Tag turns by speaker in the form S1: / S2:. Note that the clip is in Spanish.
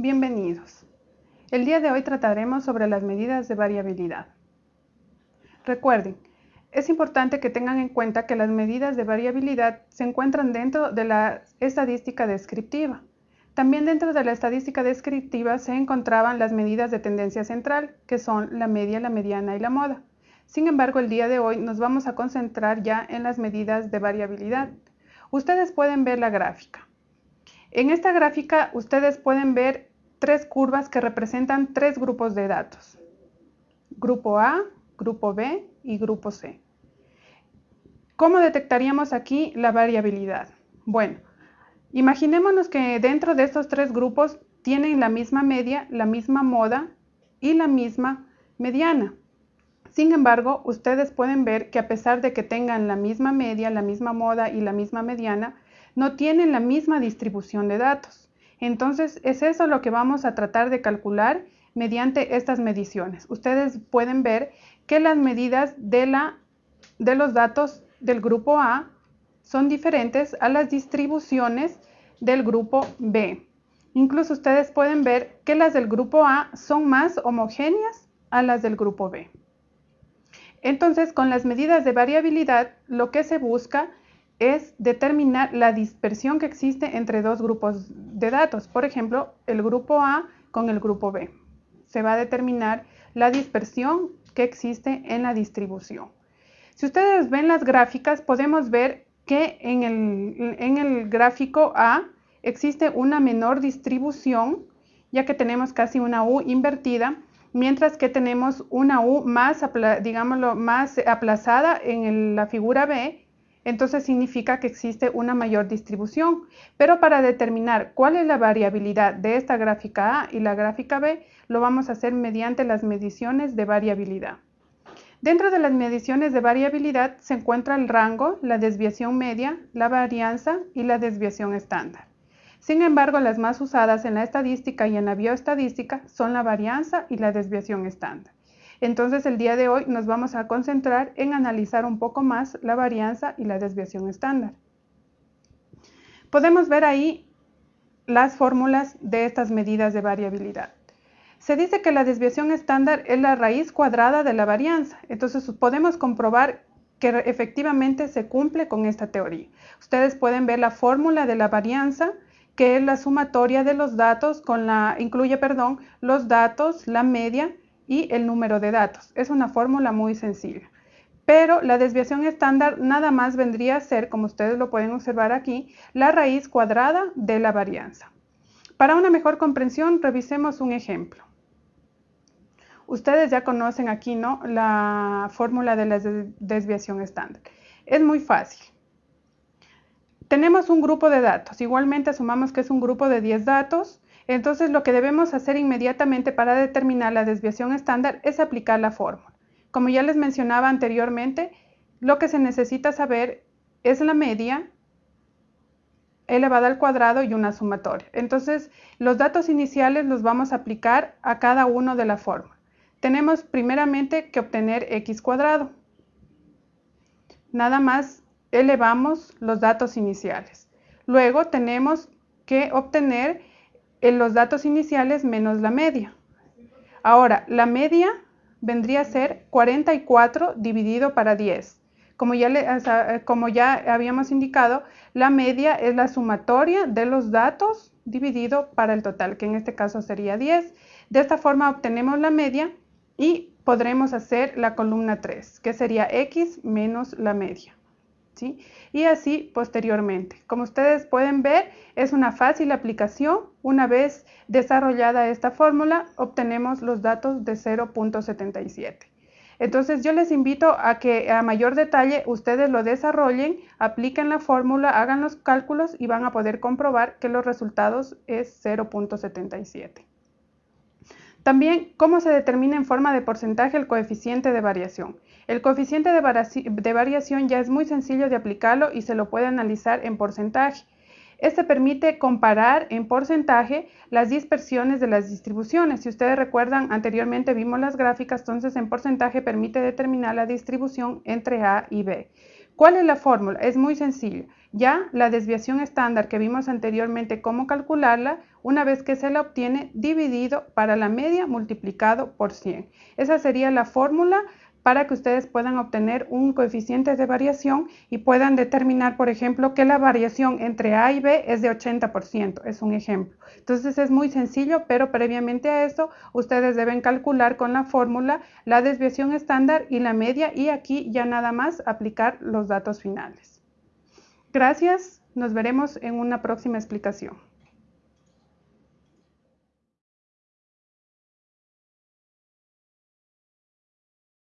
S1: Bienvenidos. El día de hoy trataremos sobre las medidas de variabilidad. Recuerden, es importante que tengan en cuenta que las medidas de variabilidad se encuentran dentro de la estadística descriptiva. También dentro de la estadística descriptiva se encontraban las medidas de tendencia central, que son la media, la mediana y la moda. Sin embargo, el día de hoy nos vamos a concentrar ya en las medidas de variabilidad. Ustedes pueden ver la gráfica. En esta gráfica ustedes pueden ver tres curvas que representan tres grupos de datos. Grupo A, Grupo B y Grupo C. ¿Cómo detectaríamos aquí la variabilidad? Bueno, imaginémonos que dentro de estos tres grupos tienen la misma media, la misma moda y la misma mediana. Sin embargo, ustedes pueden ver que a pesar de que tengan la misma media, la misma moda y la misma mediana, no tienen la misma distribución de datos. Entonces, es eso lo que vamos a tratar de calcular mediante estas mediciones. Ustedes pueden ver que las medidas de, la, de los datos del grupo A son diferentes a las distribuciones del grupo B. Incluso ustedes pueden ver que las del grupo A son más homogéneas a las del grupo B. Entonces, con las medidas de variabilidad, lo que se busca es determinar la dispersión que existe entre dos grupos de datos. Por ejemplo, el grupo A con el grupo B. Se va a determinar la dispersión que existe en la distribución. Si ustedes ven las gráficas, podemos ver que en el, en el gráfico A existe una menor distribución, ya que tenemos casi una U invertida, mientras que tenemos una U más, digámoslo, más aplazada en la figura B entonces significa que existe una mayor distribución. Pero para determinar cuál es la variabilidad de esta gráfica A y la gráfica B, lo vamos a hacer mediante las mediciones de variabilidad. Dentro de las mediciones de variabilidad se encuentra el rango, la desviación media, la varianza y la desviación estándar. Sin embargo, las más usadas en la estadística y en la bioestadística son la varianza y la desviación estándar. Entonces el día de hoy nos vamos a concentrar en analizar un poco más la varianza y la desviación estándar. Podemos ver ahí las fórmulas de estas medidas de variabilidad. Se dice que la desviación estándar es la raíz cuadrada de la varianza. Entonces podemos comprobar que efectivamente se cumple con esta teoría. Ustedes pueden ver la fórmula de la varianza, que es la sumatoria de los datos con la, incluye, perdón, los datos, la media y el número de datos. Es una fórmula muy sencilla. Pero la desviación estándar nada más vendría a ser, como ustedes lo pueden observar aquí, la raíz cuadrada de la varianza. Para una mejor comprensión, revisemos un ejemplo. Ustedes ya conocen aquí ¿no? la fórmula de la desviación estándar. Es muy fácil. Tenemos un grupo de datos. Igualmente asumamos que es un grupo de 10 datos entonces lo que debemos hacer inmediatamente para determinar la desviación estándar es aplicar la fórmula. Como ya les mencionaba anteriormente, lo que se necesita saber es la media elevada al cuadrado y una sumatoria. Entonces, los datos iniciales los vamos a aplicar a cada uno de la fórmula. Tenemos primeramente que obtener x cuadrado. Nada más elevamos los datos iniciales. Luego tenemos que obtener en los datos iniciales menos la media. Ahora, la media vendría a ser 44 dividido para 10. Como ya, como ya habíamos indicado, la media es la sumatoria de los datos dividido para el total, que en este caso sería 10. De esta forma obtenemos la media y podremos hacer la columna 3, que sería x menos la media. Y así posteriormente. Como ustedes pueden ver, es una fácil aplicación. Una vez desarrollada esta fórmula, obtenemos los datos de 0.77. Entonces yo les invito a que a mayor detalle ustedes lo desarrollen, apliquen la fórmula, hagan los cálculos y van a poder comprobar que los resultados es 0.77. También, ¿cómo se determina en forma de porcentaje el coeficiente de variación? El coeficiente de, variación ya es muy sencillo de aplicarlo y se lo puede analizar en porcentaje. Este permite comparar en porcentaje las dispersiones de las distribuciones. Si ustedes recuerdan, anteriormente vimos las gráficas, entonces en porcentaje permite determinar la distribución entre A y B. ¿Cuál es la fórmula? Es muy sencillo. Ya la desviación estándar que vimos anteriormente cómo calcularla, una vez que se la obtiene, dividido para la media multiplicado por 100. Esa sería la fórmula para que ustedes puedan obtener un coeficiente de variación y puedan determinar, por ejemplo, que la variación entre A y B es de 80%, es un ejemplo. Entonces es muy sencillo, pero previamente a eso ustedes deben calcular con la fórmula la desviación estándar y la media y aquí ya nada más aplicar los datos finales. Gracias, nos veremos en una próxima explicación.